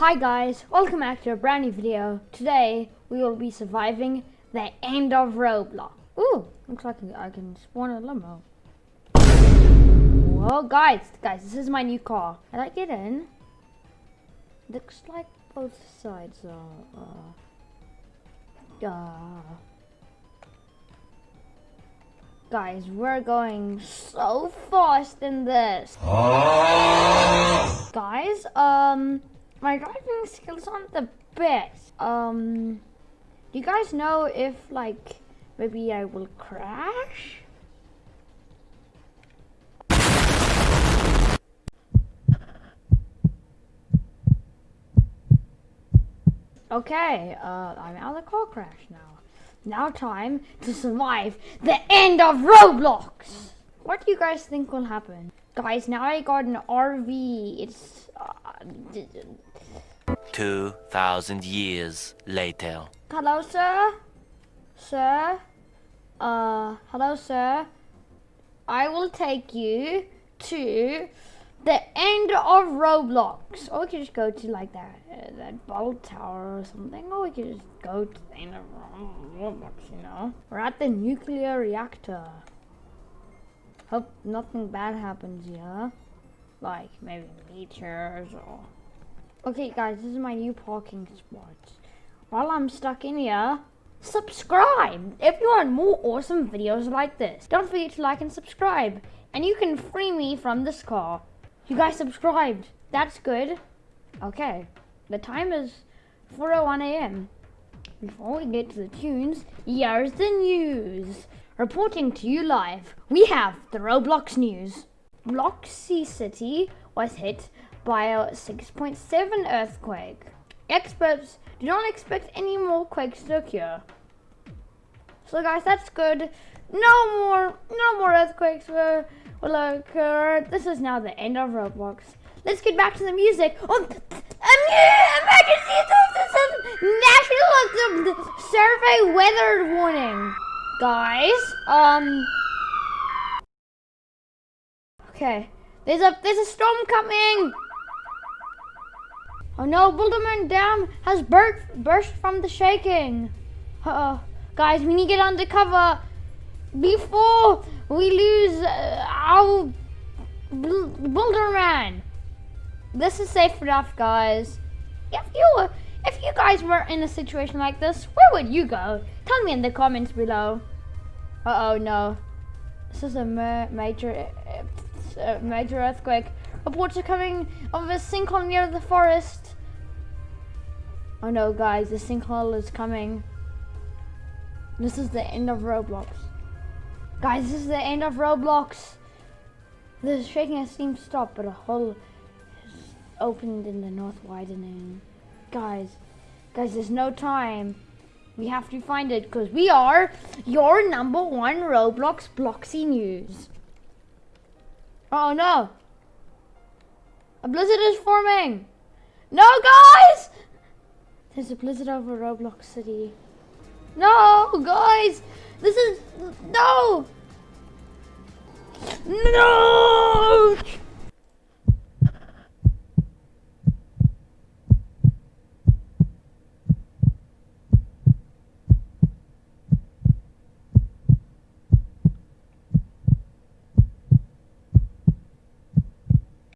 Hi guys, welcome back to a brand new video. Today we will be surviving the end of Roblox. Ooh, looks like I can spawn a limo. Whoa, guys, guys, this is my new car. Can I get in? Looks like both sides are. Uh, uh, guys, we're going so fast in this. guys, um my driving skills aren't the best. Um, do you guys know if like maybe I will crash? Okay, uh, I'm out of the car crash now. Now time to survive the end of Roblox! What do you guys think will happen? Guys, now I got an RV. It's... Uh, 2,000 years later. Hello, sir? Sir? Uh, hello, sir? I will take you to the end of Roblox. Or we could just go to like that, uh, that bottle tower or something. Or we could just go to the end of Roblox, you know? We're at the nuclear reactor. Hope nothing bad happens here. Like maybe meteors or Okay guys, this is my new parking spot. While I'm stuck in here, subscribe if you want more awesome videos like this. Don't forget to like and subscribe. And you can free me from this car. You guys subscribed. That's good. Okay, the time is 4.01 a.m. Before we get to the tunes, here's the news. Reporting to you live, we have the Roblox news. Bloxy City was hit by a 6.7 earthquake. Experts do not expect any more quakes to occur. So guys, that's good. No more, no more earthquakes will, will occur. This is now the end of Roblox. Let's get back to the music. Oh, emergency national survey weather warning, guys. Um. Okay, there's a there's a storm coming. Oh no, Boulderman Dam has burst, burst from the shaking. Uh oh. Guys, we need to get under cover before we lose uh, our Boulderman. This is safe enough, guys. If you were, if you guys were in a situation like this, where would you go? Tell me in the comments below. Uh oh, no. This is a major, major earthquake. Reports are coming of a sinkhole near the forest. Oh no, guys, the sinkhole is coming. This is the end of Roblox. Guys, this is the end of Roblox. The shaking has seemed to stop, but a hole has opened in the north widening. Guys, guys, there's no time. We have to find it because we are your number one Roblox Bloxy News. Oh no! A blizzard is forming! No, guys! There's a blizzard over Roblox City. No, guys! This is... No! No!